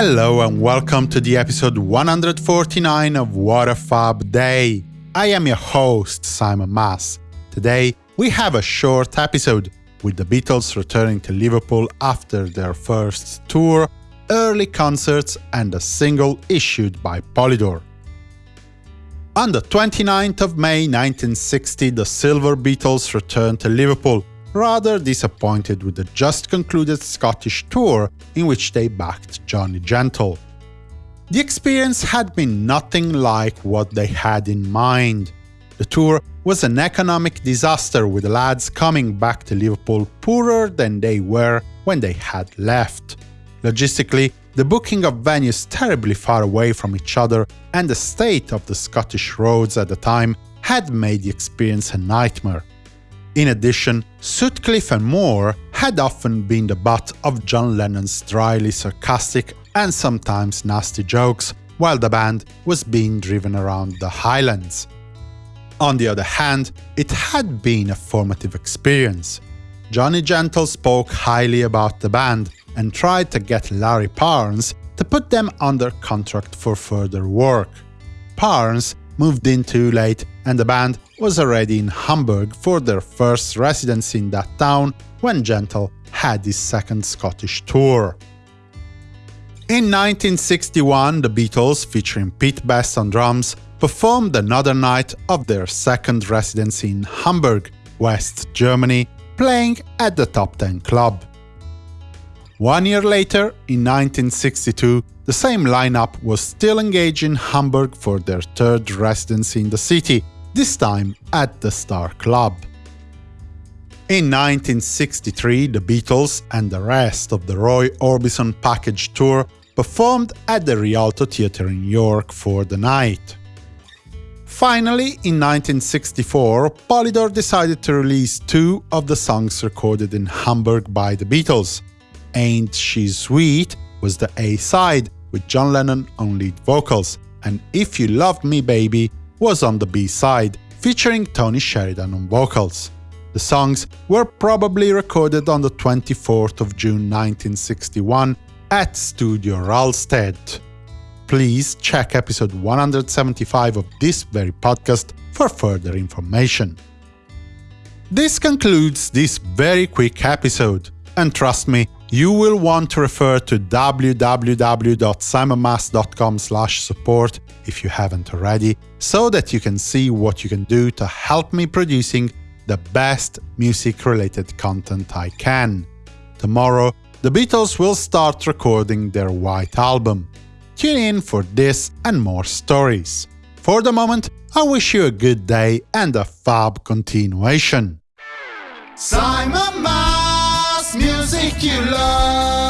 Hello and welcome to the episode 149 of What a Fab Day. I am your host, Simon Mas. Today, we have a short episode with the Beatles returning to Liverpool after their first tour, early concerts, and a single issued by Polydor. On the 29th of May 1960, the Silver Beatles returned to Liverpool, rather disappointed with the just concluded Scottish tour in which they backed Johnny Gentle. The experience had been nothing like what they had in mind. The tour was an economic disaster with the lads coming back to Liverpool poorer than they were when they had left. Logistically, the booking of venues terribly far away from each other and the state of the Scottish roads at the time had made the experience a nightmare. In addition, Sutcliffe and Moore had often been the butt of John Lennon's dryly sarcastic and sometimes nasty jokes, while the band was being driven around the Highlands. On the other hand, it had been a formative experience. Johnny Gentle spoke highly about the band and tried to get Larry Parnes to put them under contract for further work. Parnes moved in too late and the band was already in Hamburg for their first residency in that town when Gentle had his second Scottish tour. In 1961, the Beatles, featuring Pete Best on drums, performed another night of their second residency in Hamburg, West Germany, playing at the Top Ten Club. One year later, in 1962, the same lineup was still engaged in Hamburg for their third residency in the city, this time at the Star Club. In 1963, the Beatles and the rest of the Roy Orbison package tour performed at the Rialto Theatre in York for the night. Finally, in 1964, Polydor decided to release two of the songs recorded in Hamburg by the Beatles. Ain't She Sweet was the A-side, with John Lennon on lead vocals, and If You Loved Me Baby was on the B-side, featuring Tony Sheridan on vocals. The songs were probably recorded on the 24th of June 1961 at Studio Rahlstedt. Please check episode 175 of this very podcast for further information. This concludes this very quick episode, and trust me, you will want to refer to www.simonmas.com support if you haven't already, so that you can see what you can do to help me producing the best music-related content I can. Tomorrow, the Beatles will start recording their White Album. Tune in for this and more stories. For the moment, I wish you a good day and a fab continuation. Simon Mas, you love.